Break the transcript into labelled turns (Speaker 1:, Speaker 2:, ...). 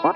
Speaker 1: What?